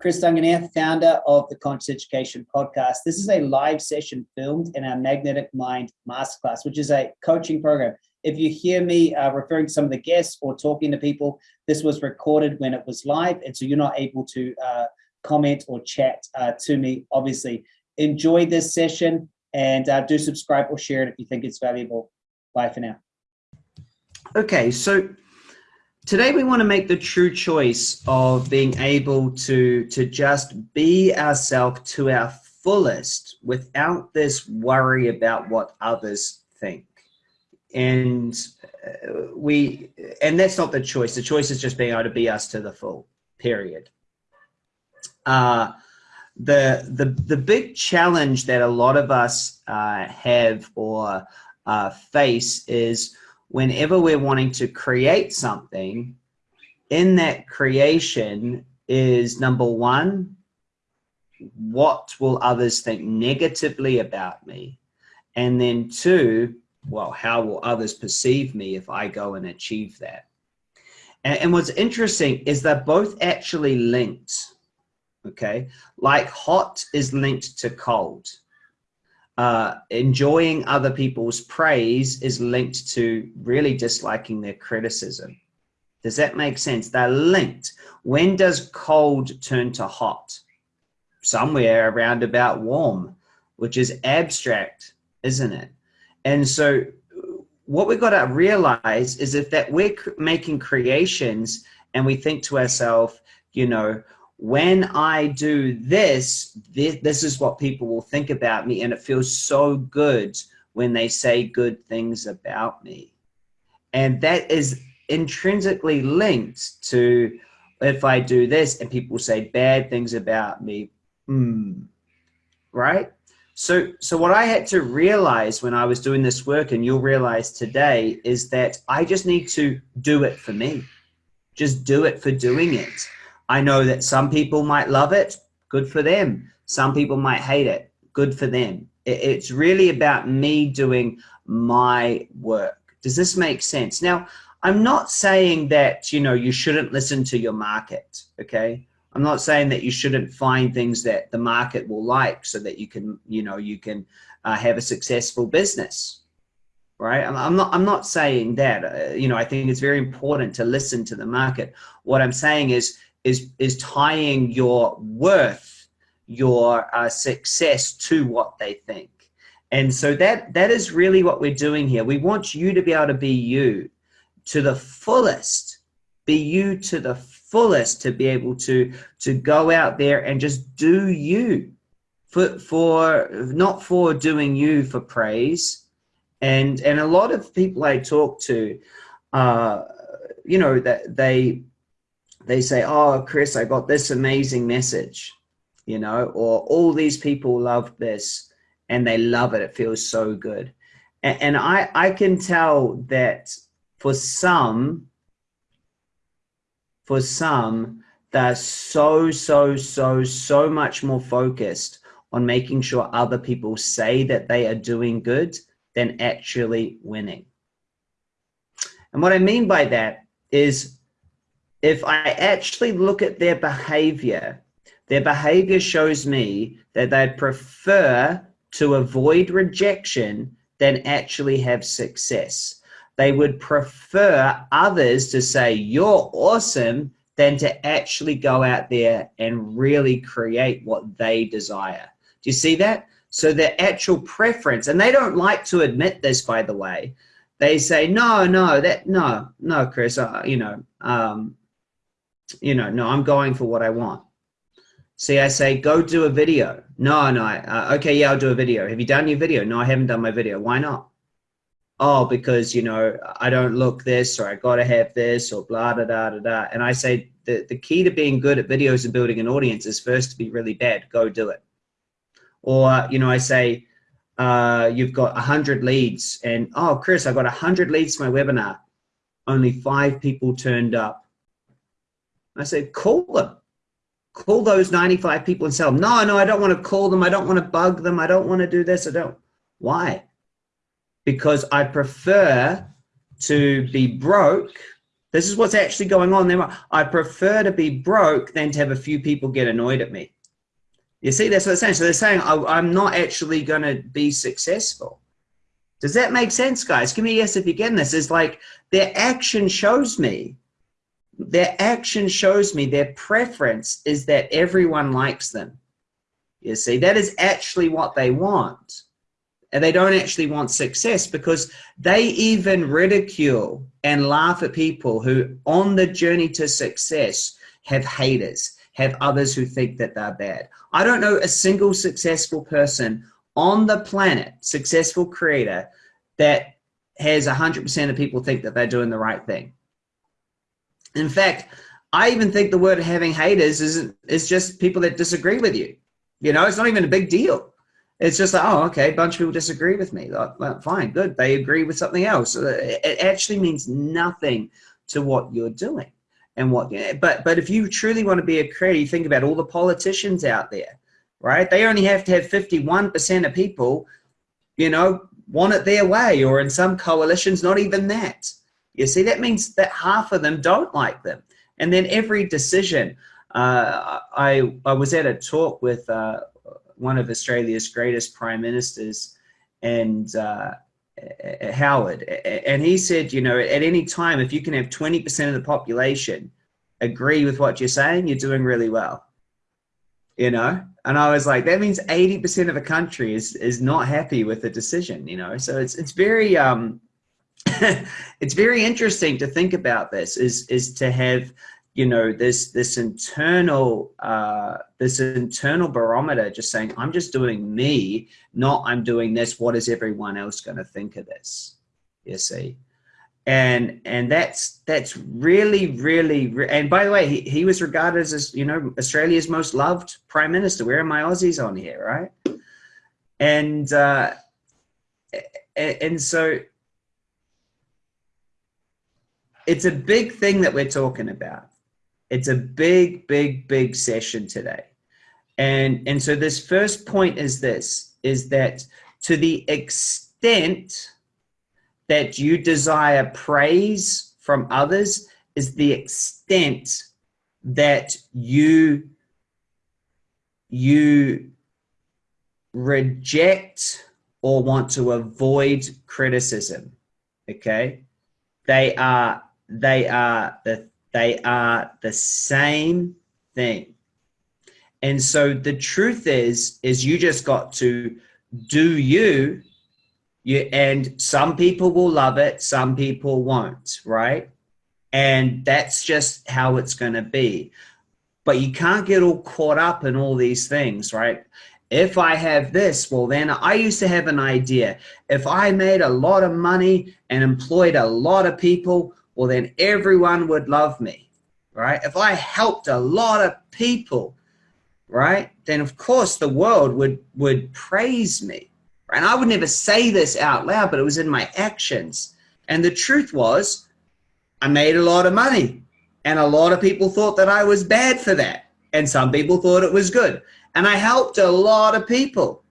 Chris Duncan here, founder of the Conscious Education Podcast. This is a live session filmed in our Magnetic Mind Masterclass, which is a coaching program. If you hear me uh, referring to some of the guests or talking to people, this was recorded when it was live, and so you're not able to uh, comment or chat uh, to me, obviously. Enjoy this session and uh, do subscribe or share it if you think it's valuable. Bye for now. Okay, so Today we want to make the true choice of being able to, to just be ourselves to our fullest without this worry about what others think. And uh, we, and that's not the choice. The choice is just being able to be us to the full, period. Uh, the, the, the big challenge that a lot of us uh, have or uh, face is whenever we're wanting to create something, in that creation is number one, what will others think negatively about me? And then two, well, how will others perceive me if I go and achieve that? And, and what's interesting is they're both actually linked, okay? Like hot is linked to cold uh, enjoying other people's praise is linked to really disliking their criticism. Does that make sense? They're linked. When does cold turn to hot? Somewhere around about warm, which is abstract, isn't it? And so what we've got to realize is if that we're making creations and we think to ourselves, you know, when I do this, this, this is what people will think about me. And it feels so good when they say good things about me. And that is intrinsically linked to if I do this and people say bad things about me, hmm, right? So, so what I had to realize when I was doing this work and you'll realize today is that I just need to do it for me. Just do it for doing it. I know that some people might love it, good for them. Some people might hate it, good for them. It's really about me doing my work. Does this make sense? Now, I'm not saying that, you know, you shouldn't listen to your market, okay? I'm not saying that you shouldn't find things that the market will like so that you can, you know, you can uh, have a successful business, right? I'm, not, I'm not saying that, uh, you know, I think it's very important to listen to the market. What I'm saying is is, is tying your worth, your uh, success to what they think. And so that, that is really what we're doing here. We want you to be able to be you to the fullest, be you to the fullest to be able to, to go out there and just do you for, for not for doing you for praise. And, and a lot of people I talk to, uh, you know, that they, they say, oh, Chris, I got this amazing message, you know, or all these people love this and they love it. It feels so good. And, and I, I can tell that for some, for some, they're so, so, so, so much more focused on making sure other people say that they are doing good than actually winning. And what I mean by that is if I actually look at their behavior, their behavior shows me that they'd prefer to avoid rejection than actually have success. They would prefer others to say, you're awesome, than to actually go out there and really create what they desire. Do you see that? So their actual preference, and they don't like to admit this, by the way, they say, no, no, that, no, no, Chris, uh, you know, um, you know, no, I'm going for what I want. See, I say, go do a video. No, no, uh, okay, yeah, I'll do a video. Have you done your video? No, I haven't done my video. Why not? Oh, because, you know, I don't look this or I got to have this or blah, da, da, da, da. And I say the, the key to being good at videos and building an audience is first to be really bad. Go do it. Or, you know, I say, uh, you've got 100 leads and, oh, Chris, I got 100 leads to my webinar. Only five people turned up I said, call them. Call those 95 people and tell them, no, no, I don't want to call them. I don't want to bug them. I don't want to do this. I don't. Why? Because I prefer to be broke This is what's actually going on there. I prefer to be broke than to have a few people get annoyed at me. You see, that's what they're saying. So they're saying, oh, I'm not actually going to be successful. Does that make sense, guys? Give me a yes if you're getting this. It's like their action shows me, their action shows me their preference is that everyone likes them. You see, that is actually what they want. And they don't actually want success because they even ridicule and laugh at people who on the journey to success have haters, have others who think that they're bad. I don't know a single successful person on the planet, successful creator, that has 100% of people think that they're doing the right thing. In fact, I even think the word having haters is, is just people that disagree with you. You know, it's not even a big deal. It's just like, oh, okay, a bunch of people disagree with me. Like, well, fine, good. They agree with something else. Uh, it actually means nothing to what you're doing and what. But but if you truly want to be a creator, you think about all the politicians out there, right? They only have to have 51% of people, you know, want it their way, or in some coalitions, not even that. You see, that means that half of them don't like them. And then every decision, uh, I I was at a talk with. Uh, one of Australia's greatest prime ministers, and uh, Howard, and he said, you know, at any time, if you can have 20% of the population agree with what you're saying, you're doing really well. You know, and I was like, that means 80% of a country is is not happy with the decision. You know, so it's it's very um, it's very interesting to think about this. Is is to have you know this this internal uh, this internal barometer just saying i'm just doing me not i'm doing this. What is everyone else going to think of this? You see? And and that's that's really really and by the way he, he was regarded as you know australia's most loved prime minister. Where are my aussies on here right? And uh and so it's a big thing that we're talking about it's a big, big, big session today. And, and so this first point is this, is that to the extent that you desire praise from others is the extent that you you reject or want to avoid criticism okay they are they are the they are the same thing. And so the truth is, is you just got to do you, you and some people will love it, some people won't, right? And that's just how it's going to be. But you can't get all caught up in all these things, right? If I have this, well, then I used to have an idea. If I made a lot of money and employed a lot of people, well, then everyone would love me, right? If I helped a lot of people, right, then of course the world would, would praise me. Right? And I would never say this out loud, but it was in my actions. And the truth was, I made a lot of money. And a lot of people thought that I was bad for that. And some people thought it was good. And I helped a lot of people,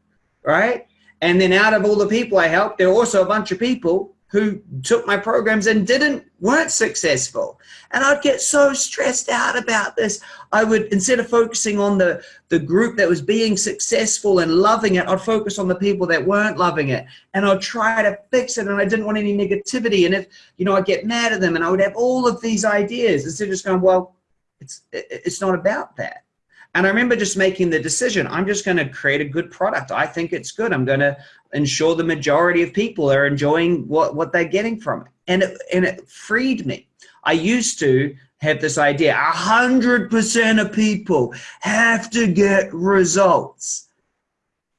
right? And then out of all the people I helped, there were also a bunch of people who took my programs and didn't weren't successful. And i'd get so stressed out about this. I would instead of focusing on the the group that was being successful and loving it i'd focus on the people that weren't loving it. And i'd try to fix it and i didn't want any negativity. And if you know i'd get mad at them and i would have all of these ideas instead of just going well it's it's not about that. And I remember just making the decision, I'm just going to create a good product. I think it's good. I'm going to ensure the majority of people are enjoying what, what they're getting from it. And it, and it freed me. I used to have this idea, 100% of people have to get results.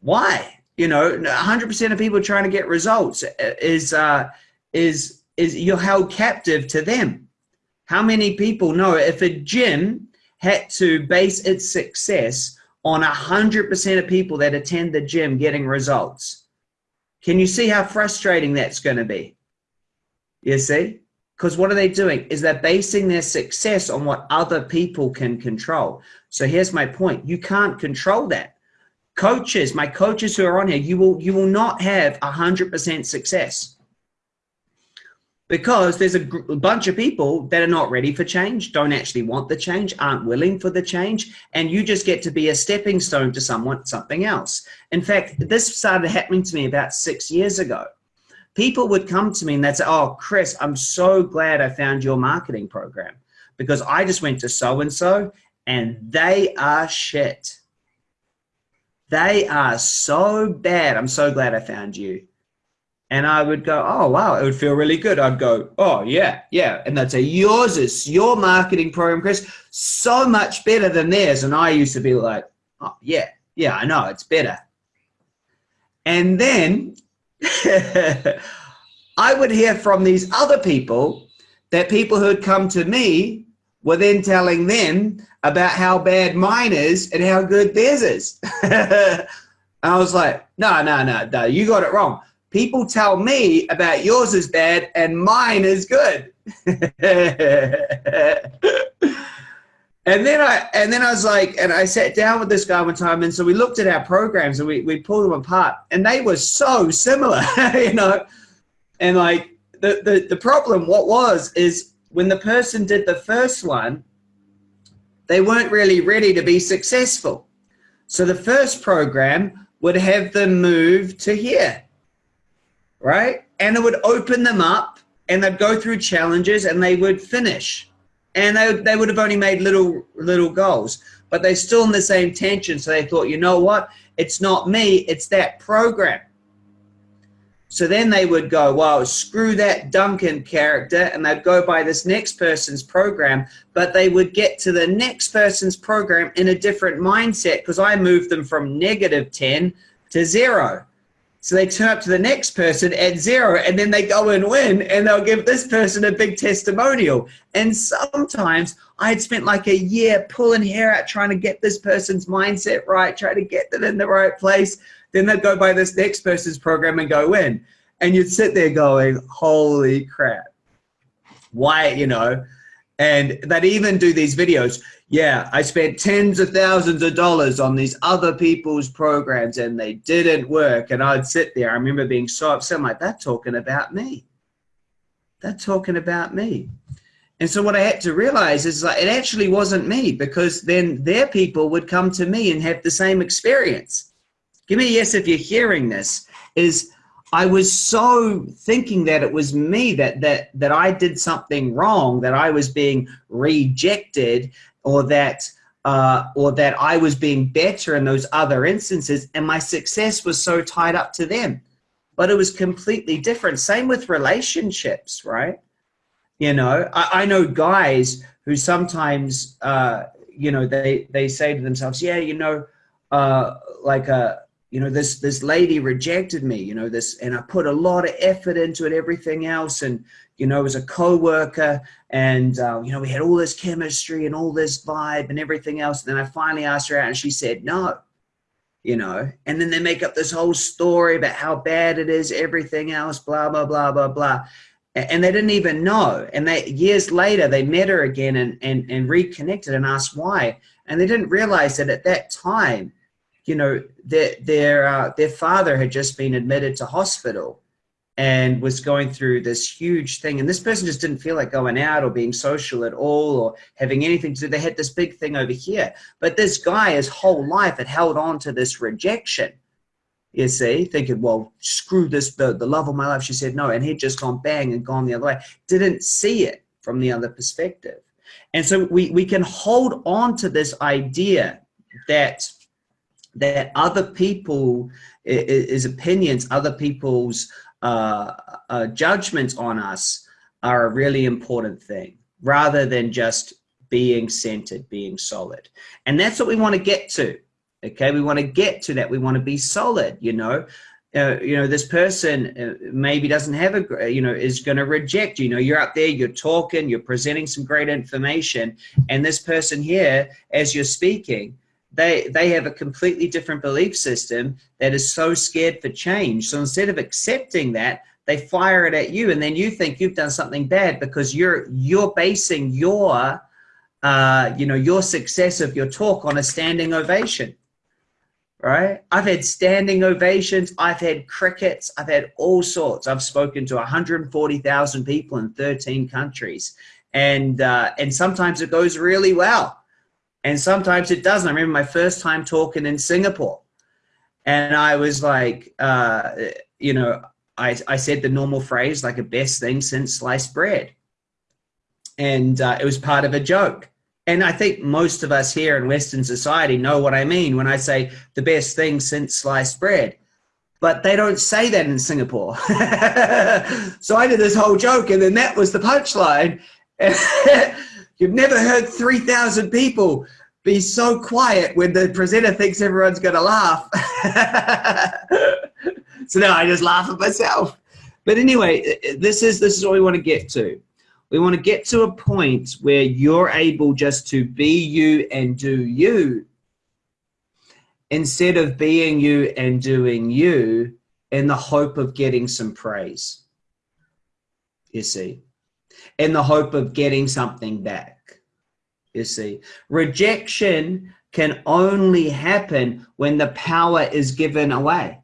Why? You know, 100% of people trying to get results is, uh, is, is you're held captive to them. How many people know if a gym had to base its success on 100% of people that attend the gym getting results. Can you see how frustrating that's going to be? You see? Because what are they doing? Is they're basing their success on what other people can control. So here's my point. You can't control that. Coaches, my coaches who are on here, you will, you will not have 100% success. Because there's a, bunch of people that are not ready for change, don't actually want the change, aren't willing for the change, and you just get to be a stepping stone to someone, something else. In fact, this started happening to me about six years ago. People would come to me and they'd say, oh, Chris, I'm so glad I found your marketing program because I just went to so-and-so and they are shit. They are so bad. I'm so glad I found you. And I would go, oh, wow, it would feel really good. I'd go, oh, yeah, yeah. And they'd say, yours is your marketing program, Chris, so much better than theirs. And I used to be like, oh, yeah, yeah, I know, it's better. And then I would hear from these other people that people who had come to me were then telling them about how bad mine is and how good theirs is. I was like, no, no, no, no, you got it wrong people tell me about yours is bad and mine is good. and then I and then I was like, and I sat down with this guy one time, and so we looked at our programs and we, we pulled them apart, and they were so similar, you know. And like the, the the problem, what was is when the person did the first one, they weren't really ready to be successful. So the first program would have them move to here right? And it would open them up and they'd go through challenges and they would finish. And they, they would have only made little, little goals, but they're still in the same tension. So they thought, you know what? It's not me, it's that program. So then they would go, well, screw that Duncan character, and they'd go by this next person's program, but they would get to the next person's program in a different mindset because I moved them from negative 10 to zero. So they turn up to the next person at zero and then they go and win and they'll give this person a big testimonial. And sometimes I had spent like a year pulling hair out trying to get this person's mindset right, trying to get them in the right place. Then they'd go by this next person's program and go in. And you'd sit there going, holy crap. Why, you know, and they'd even do these videos yeah, I spent tens of thousands of dollars on these other people's programs and they didn't work. And I'd sit there. I remember being so upset. I'm like, that's talking about me. That's talking about me. And so what I had to realize is like, it actually wasn't me because then their people would come to me and have the same experience. Give me a yes if you're hearing this is I was so thinking that it was me that that that I did something wrong, that I was being rejected, or that uh, or that I was being better in those other instances and my success was so tied up to them. But it was completely different. Same with relationships, right? You know, I, I know guys who sometimes, uh, you know, they, they say to themselves, yeah, you know, uh, like, a, uh, you know, this, this lady rejected me, you know, this, and I put a lot of effort into it, everything else. And, you know, as a co-worker and, uh, you know, we had all this chemistry and all this vibe and everything else. And then I finally asked her out and she said, no, you know, and then they make up this whole story about how bad it is, everything else, blah, blah, blah, blah, blah. And they didn't even know. And they years later, they met her again and, and, and reconnected and asked why. And they didn't realize that at that time, you know, their, their, uh, their father had just been admitted to hospital and was going through this huge thing. And this person just didn't feel like going out or being social at all or having anything to do. They had this big thing over here. But this guy, his whole life, had held on to this rejection. You see, thinking, well, screw this, the, the love of my life. She said no. And he'd just gone bang and gone the other way. Didn't see it from the other perspective. And so we, we can hold on to this idea that that other people is opinions, other people's uh, uh, judgments on us are a really important thing rather than just being centered, being solid. And that's what we want to get to. Okay, we want to get to that. We want to be solid, you know. Uh, you know, this person uh, maybe doesn't have a, you know, is going to reject you. You know, you're up there, you're talking, you're presenting some great information, and this person here, as you're speaking, they they have a completely different belief system that is so scared for change so instead of accepting that they fire it at you and then you think you've done something bad because you're you're basing your uh, you know your success of your talk on a standing ovation right? I've had standing ovations. I've had crickets. I've had all sorts. I've spoken to 140,000 people in 13 countries. And, uh, and sometimes it goes really well. And sometimes it doesn't. I remember my first time talking in Singapore. And I was like, uh, you know, I, I said the normal phrase, like a best thing since sliced bread. And uh, it was part of a joke. And I think most of us here in Western society know what I mean when I say the best thing since sliced bread. But they don't say that in Singapore. so I did this whole joke and then that was the punchline. You've never heard 3,000 people be so quiet when the presenter thinks everyone's going to laugh. so now I just laugh at myself. But anyway, this is this is what we want to get to. We want to get to a point where you're able just to be you and do you instead of being you and doing you in the hope of getting some praise. You see, in the hope of getting something back. You see, rejection can only happen when the power is given away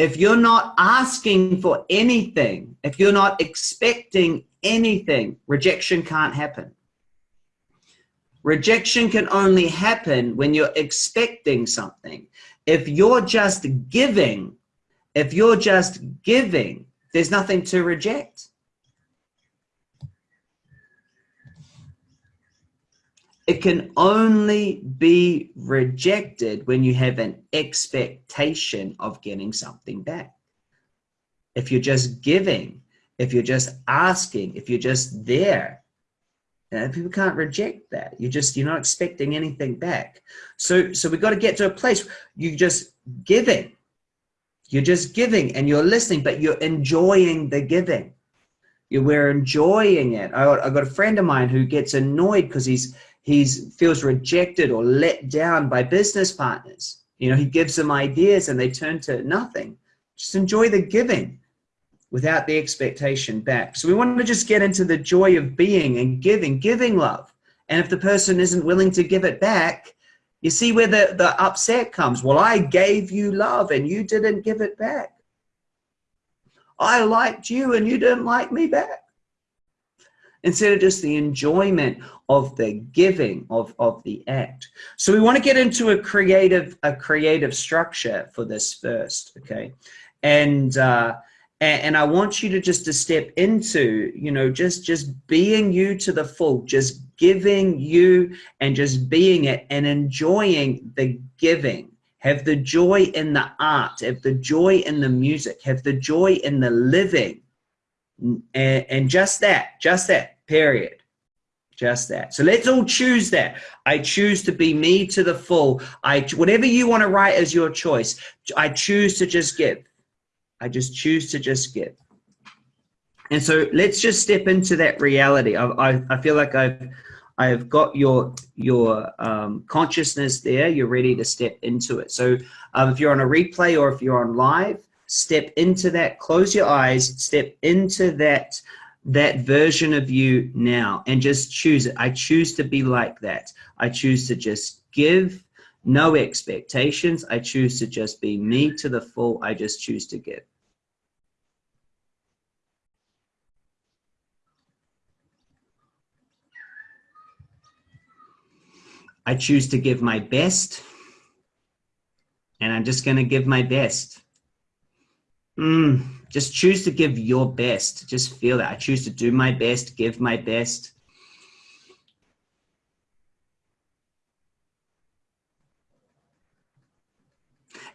if you're not asking for anything, if you're not expecting anything, rejection can't happen. Rejection can only happen when you're expecting something. If you're just giving, if you're just giving, there's nothing to reject. It can only be rejected when you have an expectation of getting something back. If you're just giving, if you're just asking, if you're just there, uh, people can't reject that. You just you're not expecting anything back. So so we've got to get to a place you just giving. You're just giving and you're listening, but you're enjoying the giving. You we're enjoying it. I, I got a friend of mine who gets annoyed because he's he feels rejected or let down by business partners. You know, he gives them ideas and they turn to nothing. Just enjoy the giving without the expectation back. So we want to just get into the joy of being and giving, giving love. And if the person isn't willing to give it back, you see where the, the upset comes. Well, I gave you love and you didn't give it back. I liked you and you didn't like me back instead of just the enjoyment of the giving of, of the act. So we want to get into a creative, a creative structure for this first, okay? And, uh, and, I want you to just to step into, you know, just, just being you to the full, just giving you and just being it and enjoying the giving. Have the joy in the art, have the joy in the music, have the joy in the living. And, and just that, just that, period. Just that. So let's all choose that. I choose to be me to the full. I whatever you want to write as your choice. I choose to just give. I just choose to just give. And so let's just step into that reality. I, I, I feel like I've I've got your your um, consciousness there. You're ready to step into it. So um, if you're on a replay or if you're on live, step into that. Close your eyes. Step into that that version of you now and just choose it. I choose to be like that. I choose to just give no expectations. I choose to just be me to the full. I just choose to give. I choose to give my best and I'm just going to give my best. Mm, just choose to give your best. Just feel that. I choose to do my best, give my best.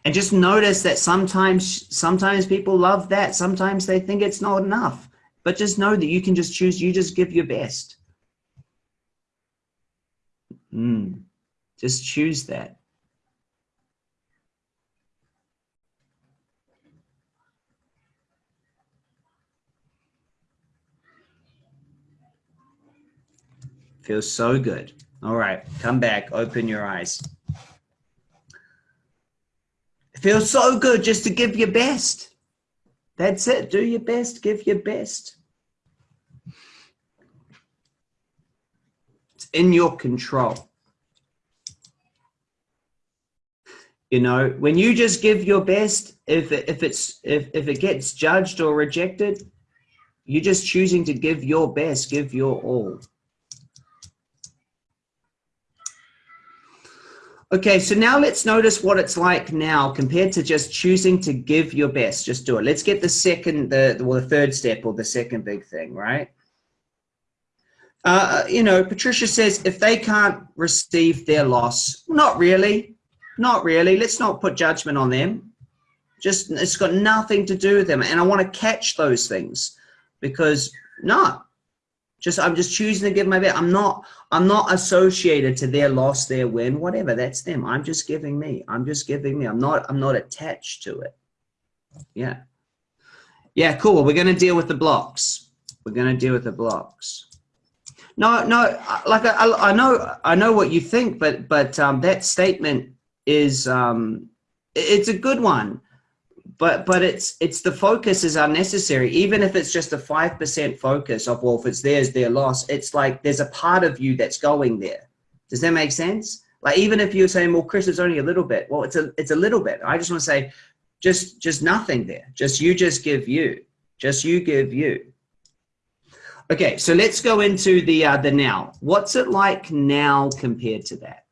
And just notice that sometimes, sometimes people love that. Sometimes they think it's not enough. But just know that you can just choose, you just give your best. Mm, just choose that. Feels so good. All right, come back, open your eyes. It feels so good just to give your best. That's it. Do your best, give your best. It's in your control. You know, when you just give your best, if if it's if if it gets judged or rejected, you're just choosing to give your best, give your all. Okay, so now let's notice what it's like now compared to just choosing to give your best. Just do it. Let's get the second, the well, the third step or the second big thing, right? Uh, you know, Patricia says if they can't receive their loss, not really, not really. Let's not put judgment on them. Just it's got nothing to do with them, and I want to catch those things because no, just I'm just choosing to give my best. I'm not I'm not associated to their loss, their win, whatever. That's them. I'm just giving me. I'm just giving me. I'm not I'm not attached to it. Yeah. Yeah, cool. We're gonna deal with the blocks. We're gonna deal with the blocks. No, no, like I, I know I know what you think, but but um, that statement is um, it's a good one but but it's it's the focus is unnecessary. Even if it's just a five percent focus of well if it's theirs their loss it's like there's a part of you that's going there. Does that make sense? Like even if you're saying well chris it's only a little bit well it's a it's a little bit. I just want to say just just nothing there. Just you just give you. Just you give you. Okay so let's go into the uh the now. What's it like now compared to that?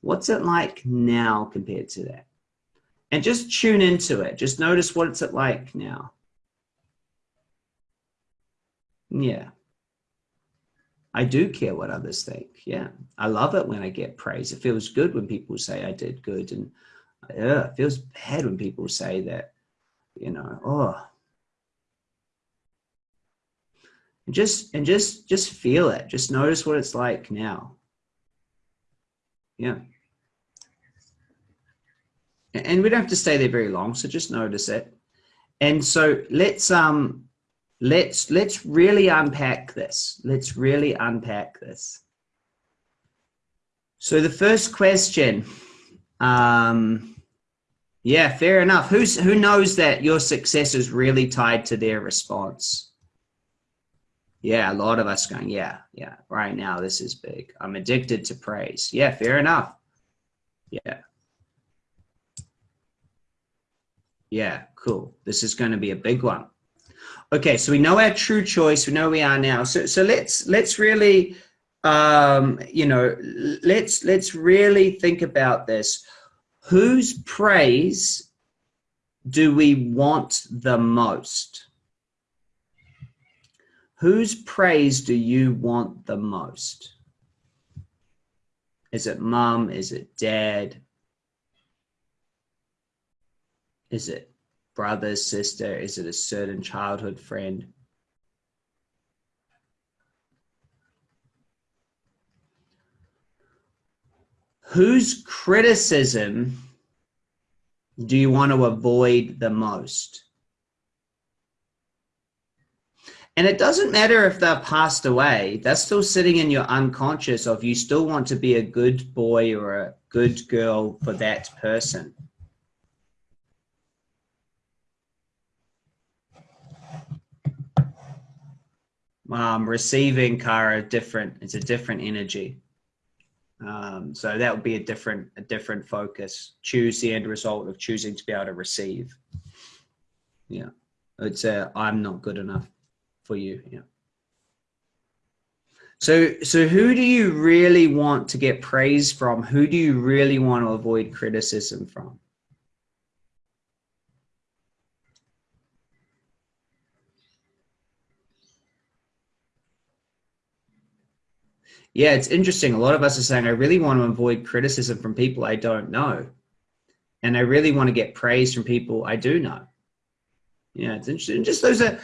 What's it like now compared to that and just tune into it. Just notice what it's like now. Yeah. I do care what others think. Yeah. I love it when I get praise. It feels good when people say I did good. And yeah, it feels bad when people say that, you know, oh. And just and just just feel it. Just notice what it's like now. Yeah and we don't have to stay there very long so just notice it. And so let's um let's let's really unpack this. Let's really unpack this. So the first question um yeah fair enough. Who's who knows that your success is really tied to their response? Yeah a lot of us going yeah yeah right now this is big. I'm addicted to praise. Yeah fair enough. Yeah Yeah, cool. This is going to be a big one. Okay, so we know our true choice. We know we are now. So so let's let's really um, you know let's let's really think about this. Whose praise do we want the most? Whose praise do you want the most? Is it mom? Is it dad? Is it brother, sister? Is it a certain childhood friend? Whose criticism do you want to avoid the most? And it doesn't matter if they're passed away, that's still sitting in your unconscious of you still want to be a good boy or a good girl for that person. Um, receiving Kara different. It's a different energy. Um, so that would be a different a different focus. Choose the end result of choosing to be able to receive. Yeah, it's a I'm not good enough for you. Yeah. So so who do you really want to get praise from? Who do you really want to avoid criticism from? Yeah, it's interesting. A lot of us are saying, I really want to avoid criticism from people I don't know. And I really want to get praise from people I do know. Yeah, it's interesting. Just those are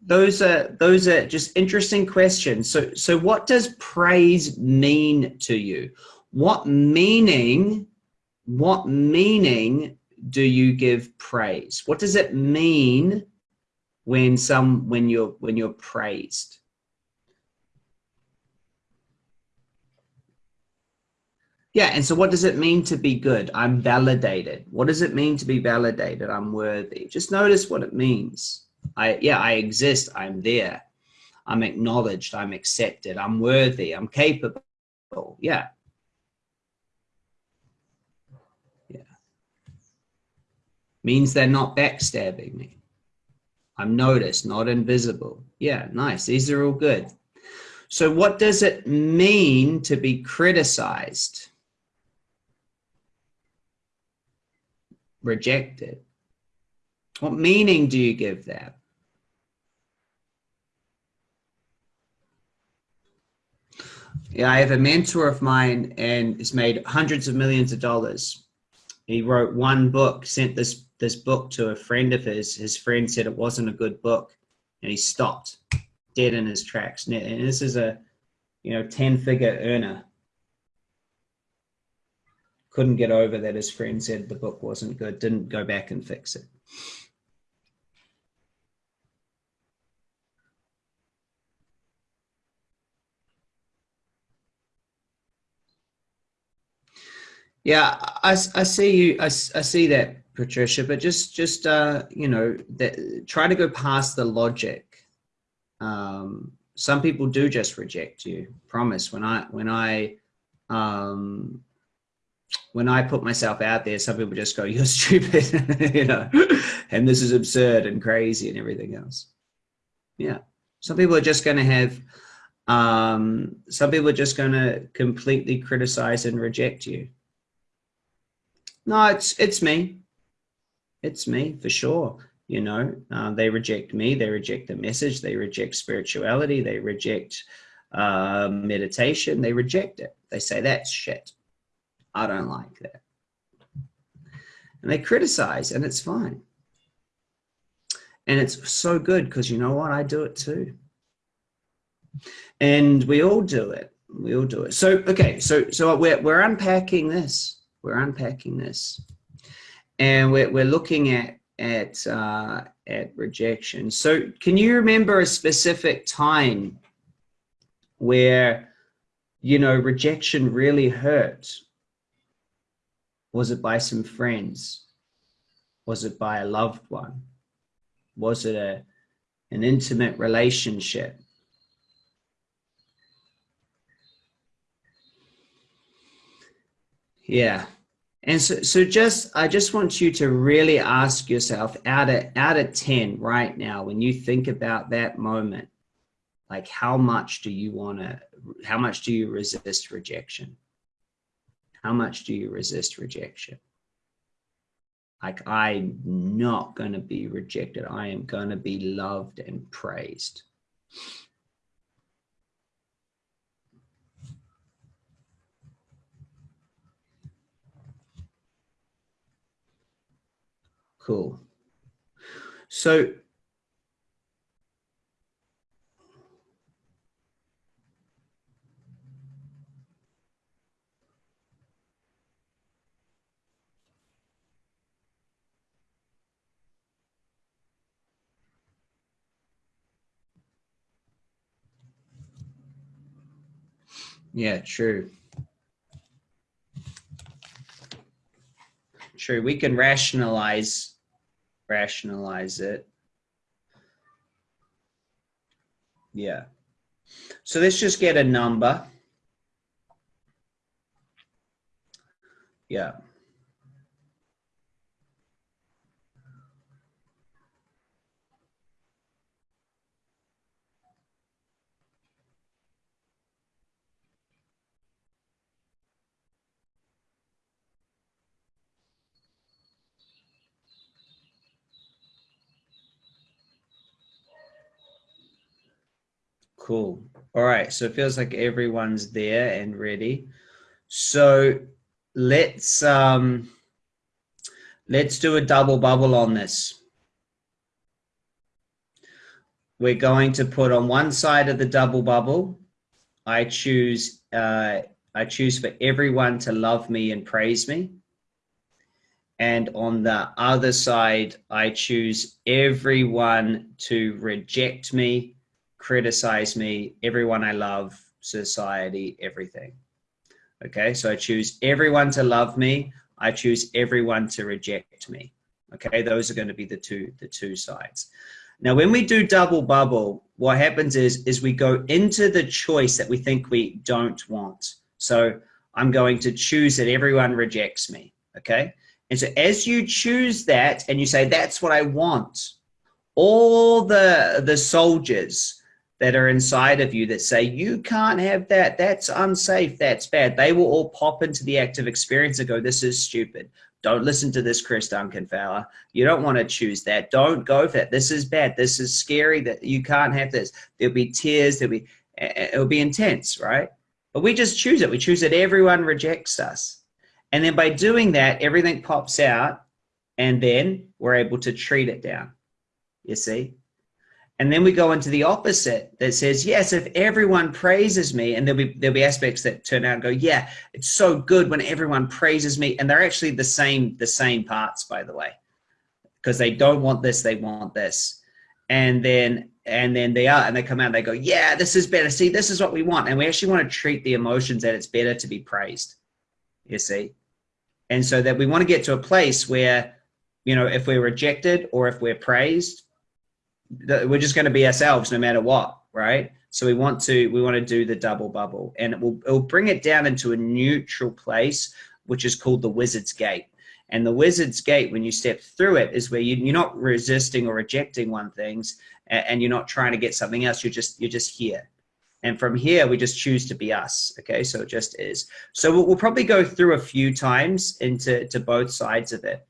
those are those are just interesting questions. So so what does praise mean to you? What meaning, what meaning do you give praise? What does it mean when some when you're when you're praised? Yeah, and so what does it mean to be good? I'm validated. What does it mean to be validated? I'm worthy. Just notice what it means. I yeah, I exist. I'm there. I'm acknowledged. I'm accepted. I'm worthy. I'm capable. Yeah. Yeah. Means they're not backstabbing me. I'm noticed, not invisible. Yeah, nice. These are all good. So what does it mean to be criticized? Rejected. What meaning do you give that? Yeah, I have a mentor of mine and has made hundreds of millions of dollars. He wrote one book, sent this this book to a friend of his. His friend said it wasn't a good book, and he stopped dead in his tracks. And this is a, you know, ten figure earner. Couldn't get over that his friend said the book wasn't good. Didn't go back and fix it. Yeah, I, I see you. I, I see that, Patricia. But just just uh, you know, that try to go past the logic. Um, some people do just reject you. Promise. When I when I um, when I put myself out there, some people just go, "You're stupid," you know, and this is absurd and crazy and everything else. Yeah, some people are just going to have. Um, some people are just going to completely criticize and reject you. No, it's it's me. It's me for sure. You know, uh, they reject me. They reject the message. They reject spirituality. They reject uh, meditation. They reject it. They say that's shit. I don't like that. And they criticize, and it's fine. And it's so good because you know what? I do it too. And we all do it. We all do it. So okay, so so we're we're unpacking this we're unpacking this and we're, we're looking at at uh, at rejection so can you remember a specific time where you know rejection really hurt was it by some friends was it by a loved one was it a an intimate relationship Yeah. And so, so just, I just want you to really ask yourself out of, out of 10 right now, when you think about that moment, like how much do you want to, how much do you resist rejection? How much do you resist rejection? Like I'm not going to be rejected. I am going to be loved and praised. Cool. So Yeah, true. True. We can rationalize rationalize it. Yeah. So let's just get a number. Yeah. Cool. All right. So it feels like everyone's there and ready. So let's um let's do a double bubble on this. We're going to put on one side of the double bubble. I choose uh I choose for everyone to love me and praise me. And on the other side, I choose everyone to reject me criticize me, everyone I love, society, everything. Okay, so I choose everyone to love me. I choose everyone to reject me. Okay, those are going to be the two the two sides. Now, when we do double bubble, what happens is is we go into the choice that we think we don't want. So I'm going to choose that everyone rejects me. Okay, And so as you choose that and you say, that's what I want, all the, the soldiers that are inside of you that say, you can't have that, that's unsafe, that's bad, they will all pop into the active experience and go, this is stupid. Don't listen to this Chris Duncan fella. You don't want to choose that. Don't go for that. This is bad. This is scary that you can't have this. There'll be tears. There'll be, it'll be intense, right? But we just choose it. We choose that everyone rejects us. And then by doing that, everything pops out and then we're able to treat it down, you see? And then we go into the opposite that says, yes, if everyone praises me, and there'll be, there'll be aspects that turn out and go, yeah, it's so good when everyone praises me. And they're actually the same, the same parts, by the way, because they don't want this, they want this. And then, and then they are, and they come out and they go, yeah, this is better. See, this is what we want. And we actually want to treat the emotions that it's better to be praised, you see? And so that we want to get to a place where, you know, if we're rejected or if we're praised, we're just going to be ourselves no matter what, right? So we want to we want to do the double bubble, and it will it will bring it down into a neutral place, which is called the Wizard's Gate. And the Wizard's Gate, when you step through it, is where you, are not resisting or rejecting one things, and you're not trying to get something else. You're just you're just here. And from here, we just choose to be us. Okay, so it just is. So we'll, we'll probably go through a few times into to both sides of it.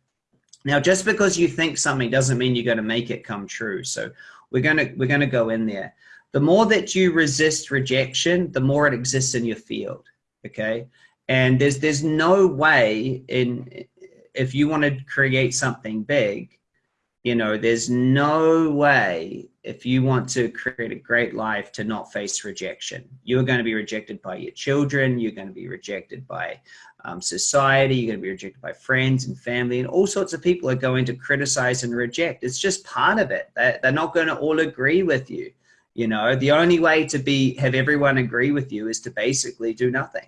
Now, just because you think something doesn't mean you're going to make it come true. So we're going to we're going to go in there. The more that you resist rejection, the more it exists in your field. Okay, and there's there's no way in if you want to create something big, you know, there's no way if you want to create a great life to not face rejection. You're going to be rejected by your children. You're going to be rejected by um, society. You're going to be rejected by friends and family and all sorts of people are going to criticize and reject. It's just part of it. They're, they're not going to all agree with you. You know, the only way to be, have everyone agree with you is to basically do nothing.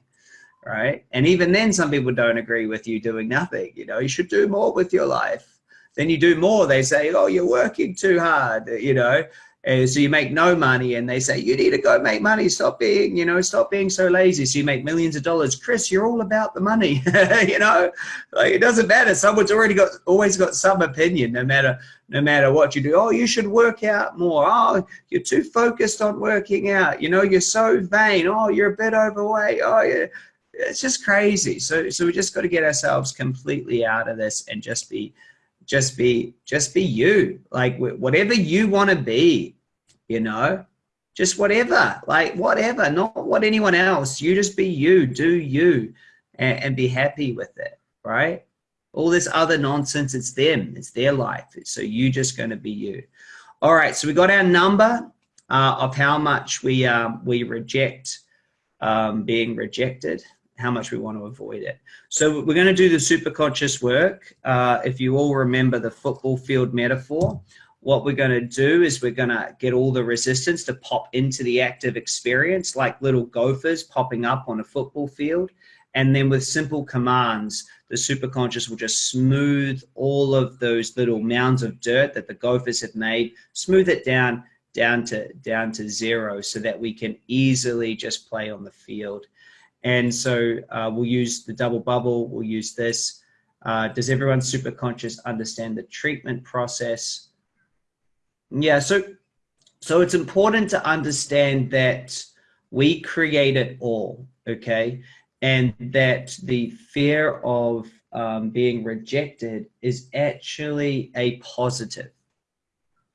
Right. And even then some people don't agree with you doing nothing. You know, you should do more with your life then you do more. They say, oh, you're working too hard, you know. And so you make no money and they say, you need to go make money. Stop being, you know, stop being so lazy. So you make millions of dollars. Chris, you're all about the money, you know, like it doesn't matter. Someone's already got, always got some opinion, no matter, no matter what you do. Oh, you should work out more. Oh, you're too focused on working out. You know, you're so vain. Oh, you're a bit overweight. Oh, yeah. It's just crazy. So, so we just got to get ourselves completely out of this and just be, just be just be you. Like whatever you want to be you know? Just whatever like whatever not what anyone else. You just be you do you and, and be happy with it right? All this other nonsense it's them it's their life so you just going to be you. All right so we got our number uh, of how much we um, we reject um, being rejected how much we want to avoid it. So we're going to do the super conscious work. Uh, if you all remember the football field metaphor, what we're going to do is we're going to get all the resistance to pop into the active experience like little gophers popping up on a football field. And then with simple commands, the superconscious will just smooth all of those little mounds of dirt that the gophers have made, smooth it down, down to, down to zero so that we can easily just play on the field. And so uh, we'll use the double bubble, we'll use this. Uh, does everyone super conscious understand the treatment process? Yeah, so, so it's important to understand that we create it all, okay? And that the fear of um, being rejected is actually a positive.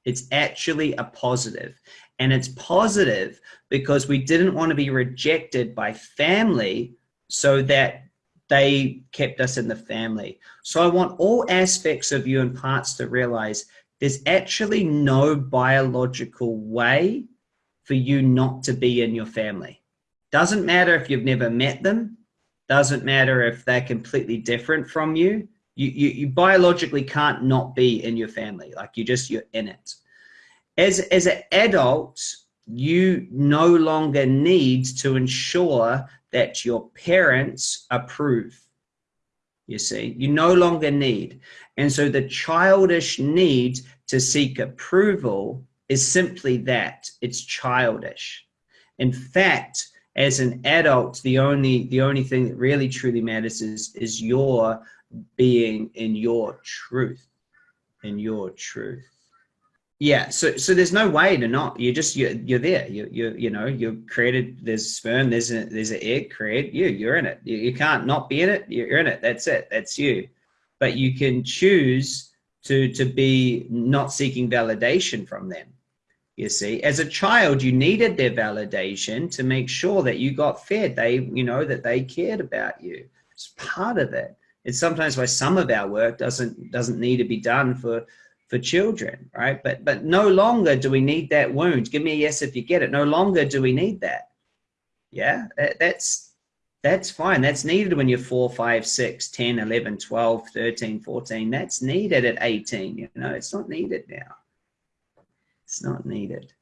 It's actually a positive. And it's positive because we didn't want to be rejected by family so that they kept us in the family. So I want all aspects of you and parts to realize there's actually no biological way for you not to be in your family. Doesn't matter if you've never met them. Doesn't matter if they're completely different from you. You, you, you biologically can't not be in your family. Like you just, you're in it as, as an adult, you no longer need to ensure that your parents approve. You see, you no longer need. And so the childish need to seek approval is simply that it's childish. In fact, as an adult, the only the only thing that really truly matters is is your being in your truth, in your truth. Yeah, so so there's no way to not. You're just you're you're there. You you you know you're created. There's sperm. There's a there's an egg. Create you. You're in it. You, you can't not be in it. You're in it. That's it. That's you. But you can choose to to be not seeking validation from them. You see, as a child, you needed their validation to make sure that you got fed. They you know that they cared about you. It's part of it. It's sometimes why some of our work doesn't doesn't need to be done for for children, right? But but no longer do we need that wound. Give me a yes if you get it. No longer do we need that. Yeah, that's that's fine. That's needed when you're 4, 5, 6, 10, 11, 12, 13, 14. That's needed at 18. You know, it's not needed now. It's not needed.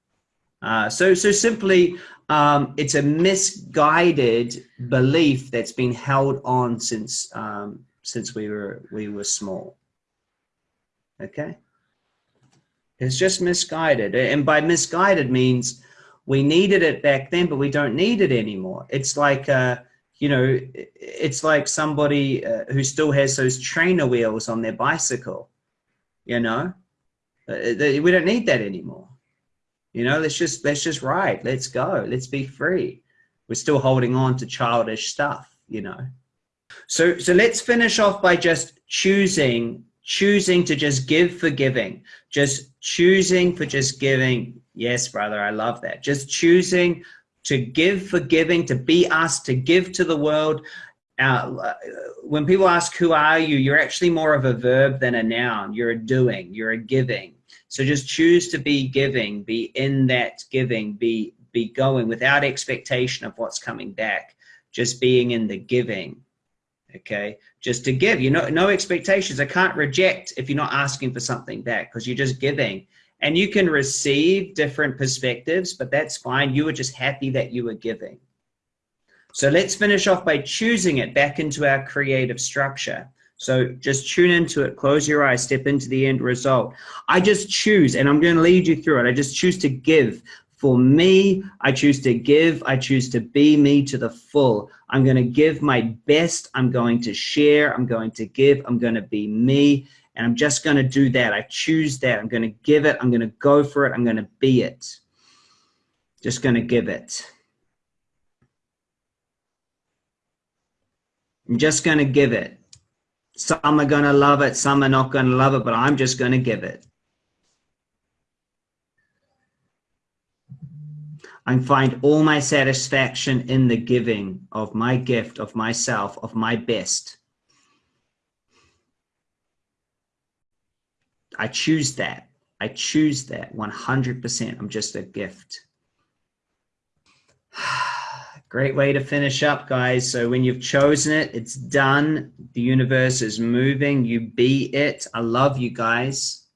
Uh, so, so simply, um, it's a misguided belief that's been held on since um, since we were we were small. Okay. It's just misguided. And by misguided means we needed it back then, but we don't need it anymore. It's like, uh, you know, it's like somebody uh, who still has those trainer wheels on their bicycle, you know, uh, we don't need that anymore. You know, let's just, let's just ride. Let's go. Let's be free. We're still holding on to childish stuff, you know. So, so let's finish off by just choosing choosing to just give for giving, just choosing for just giving. Yes, brother, I love that. Just choosing to give for giving, to be us, to give to the world. Uh, when people ask, who are you? You're actually more of a verb than a noun. You're a doing, you're a giving. So just choose to be giving, be in that giving, be, be going without expectation of what's coming back, just being in the giving okay? Just to give you know no expectations. I can't reject if you're not asking for something back because you're just giving. And you can receive different perspectives but that's fine. You were just happy that you were giving. So let's finish off by choosing it back into our creative structure. So just tune into it close your eyes step into the end result. I just choose and i'm going to lead you through it. I just choose to give for me, I choose to give. I choose to be me to the full. I'm going to give my best. I'm going to share. I'm going to give. I'm going to be me. And I'm just going to do that. I choose that. I'm going to give it. I'm going to go for it. I'm going to be it. Just going to give it. I'm just going to give it. Some are going to love it. Some are not going to love it, but I'm just going to give it. I find all my satisfaction in the giving of my gift, of myself, of my best. I choose that. I choose that 100%. I'm just a gift. Great way to finish up, guys. So when you've chosen it, it's done. The universe is moving. You be it. I love you guys.